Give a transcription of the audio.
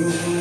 you.